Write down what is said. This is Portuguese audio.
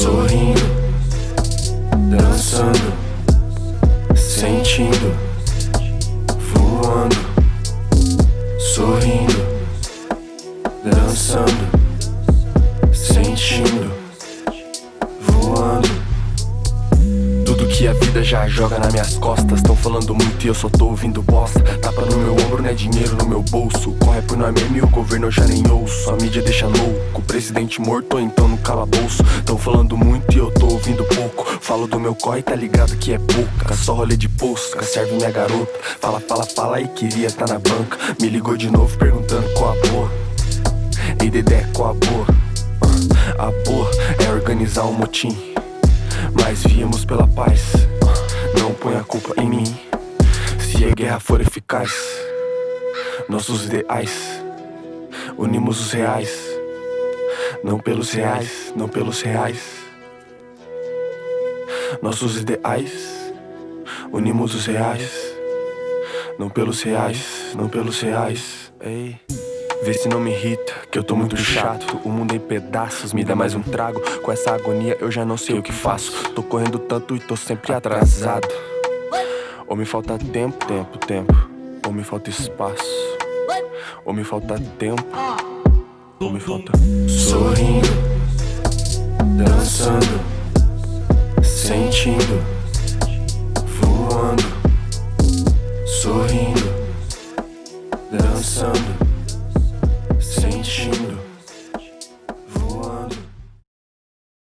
Sorrindo, dançando, sentindo, voando, sorrindo, dançando. Que a vida já joga nas minhas costas. Tão falando muito e eu só tô ouvindo bosta. Tapa no meu ombro, não é dinheiro no meu bolso. Corre por nós mesmo e o governo eu já nem ouço. A mídia deixa louco, presidente morto ou então no calabouço. Tão falando muito e eu tô ouvindo pouco. Falo do meu corre, tá ligado que é pouca. Só rolê de posca, serve minha garota. Fala, fala, fala e queria tá na banca. Me ligou de novo perguntando qual a boa. Ei, Dedé, qual a boa? A boa é organizar um motim. Mas viemos pela paz. Culpa em mim. Se a guerra for eficaz, nossos ideais, unimos os reais. Não pelos reais, não pelos reais. Nossos ideais, unimos os reais. Não pelos reais, não pelos reais. Ei. Vê se não me irrita, que eu tô muito chato. O mundo em pedaços, me dá mais um trago. Com essa agonia eu já não sei o que faço. Tô correndo tanto e tô sempre atrasado. Ou me falta tempo, tempo, tempo. Ou me falta espaço. Ou me falta tempo. Ou me falta. Sorrindo, dançando, sentindo, voando. Sorrindo, dançando, sentindo.